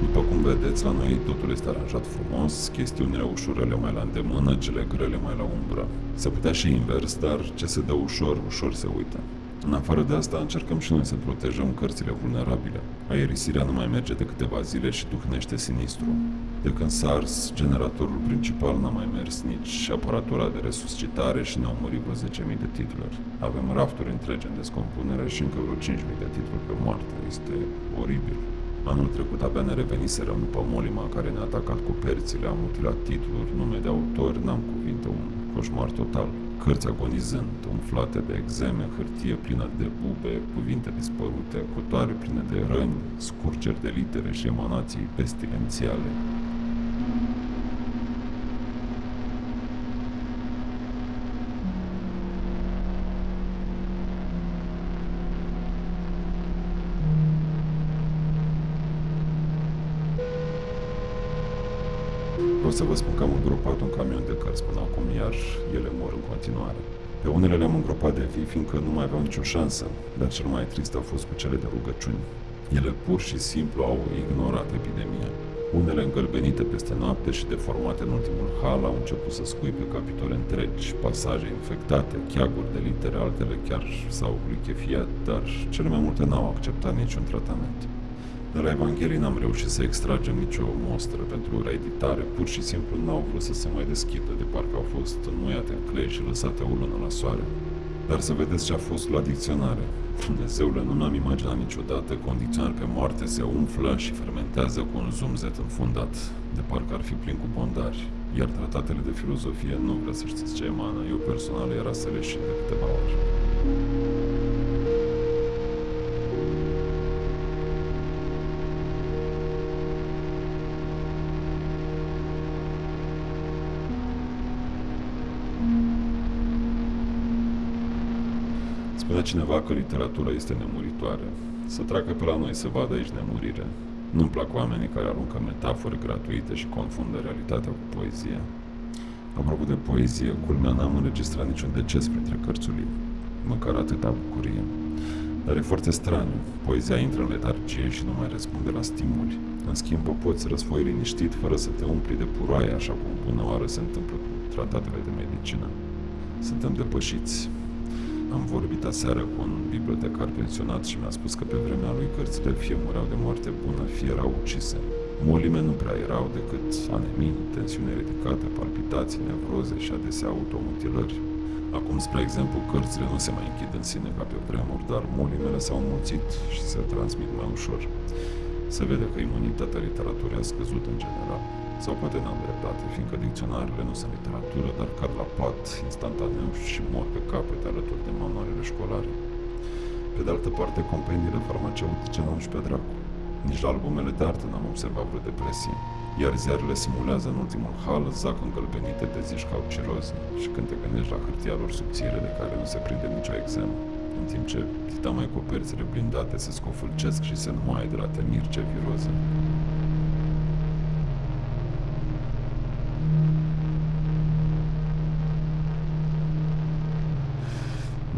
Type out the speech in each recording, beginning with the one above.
După cum vedeți, la noi totul este aranjat frumos, chestiunile ușurele mai la îndemână, cele grele mai la umbră. Se putea și invers, dar ce se dă ușor, ușor se uită. În afară de asta, încercăm și noi să protejăm cărțile vulnerabile. Aerisirea nu mai merge de câteva zile și tuhnește sinistru. De când SARS, generatorul principal n-a mai mers nici aparatura de resuscitare și ne-au murit vreo 10.000 de titluri. Avem rafturi întregi în descompunere și încă vreo 5.000 de titluri pe moarte. Este oribil. Anul trecut abia ne reveniserăm după molima care ne-a atacat cu perțile, am mutilat titluri, nume de autor, n-am cuvinte, un coșmar total cărți agonizând, umflate de exeme, hârtie plină de bube, cuvinte dispărute, cutoare pline de răni, scurgeri de litere și emanații pestilențiale. Vreau să vă spun că am îngropat un camion de cărți până acum, iar ele mor în continuare. Pe unele le-am îngropat de vii, fiindcă nu mai aveau nicio șansă, dar cel mai trist a fost cu cele de rugăciuni. Ele pur și simplu au ignorat epidemia. Unele îngălbenite peste noapte și deformate în ultimul hal au început să scuipe capitole întregi, pasaje infectate, cheaguri de litere, altele chiar s-au lichefiat, dar cele mai multe n-au acceptat niciun tratament. De la Evanghelii n-am reușit să extragem nicio mostră pentru reeditare, pur și simplu n-au vrut să se mai deschidă, de parcă au fost înmuiate în clei și lăsate o lună la soare. Dar să vedeți ce a fost la dicționare. Dumnezeule, nu mi-am imaginat niciodată că un dicționar pe moarte se umflă și fermentează cu un zumzet înfundat, de parcă ar fi plin cu bondari. Iar tratatele de filozofie nu vreau să știți ce emană, eu personal era să le de câteva ori. Spunea cineva că literatura este nemuritoare. Să treacă pe la noi să vadă aici nemurire. Nu-mi plac oamenii care aruncă metafore gratuite și confundă realitatea cu poezia. Apropo de poezie, culmea n-am înregistrat niciun deces printre cărțulii. Măcar atâta bucurie. Dar e foarte straniu. Poezia intră în letargie și nu mai răspunde la stimuli. În schimb, o poți răsfoi liniștit fără să te umpli de puroaie, așa cum bună oară se întâmplă cu tratatele de medicină. Suntem depășiți. Am vorbit aseară cu un bibliotecar pensionat și mi-a spus că pe vremea lui cărțile fie mureau de moarte bună, fie erau ucise. Molime nu prea erau decât anemii, tensiune ridicată, palpitații, nevroze și adesea automutilări. Acum, spre exemplu, cărțile nu se mai închid în sine ca pe vremuri, dar molimele s-au mulțit și se transmit mai ușor. Se vede că imunitatea literaturii a scăzut în general. Sau poate n-am dreptate, fiindcă dicționarele nu sunt literatură, dar cad la pat instantaneu și mor pe capete alături de manualele școlare. Pe de altă parte, compendiile farmaceutice n-au și pe dracu. Nici la albumele de artă n-am observat vreo depresie. Iar ziarele simulează în ultimul hal zac îngălbenite de zici ca ciroze și când te gândești la hârtia lor subțire de care nu se prinde nicio exem, în timp ce dita mai coperțile blindate se scofâlcesc și se numaie de la temir ce viroză.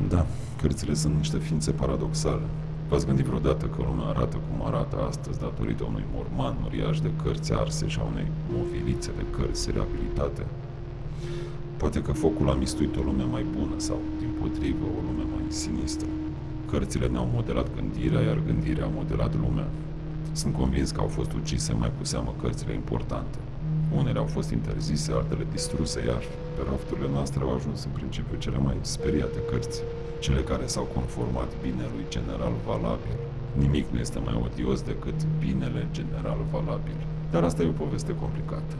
Da, cărțile sunt niște ființe paradoxale. V-ați gândit vreodată că lumea arată cum arată astăzi datorită unui morman uriaș de cărți arse și a unei movilițe de cărți reabilitate? Poate că focul a mistuit o lume mai bună sau, din potrivă, o lume mai sinistră. Cărțile ne-au modelat gândirea, iar gândirea a modelat lumea. Sunt convins că au fost ucise mai cu seamă cărțile importante. Unele au fost interzise, altele distruse, iar pe rafturile noastre au ajuns în principiu cele mai speriate cărți, cele care s-au conformat binelui general valabil. Nimic nu este mai odios decât binele general valabil. Dar asta e o poveste complicată.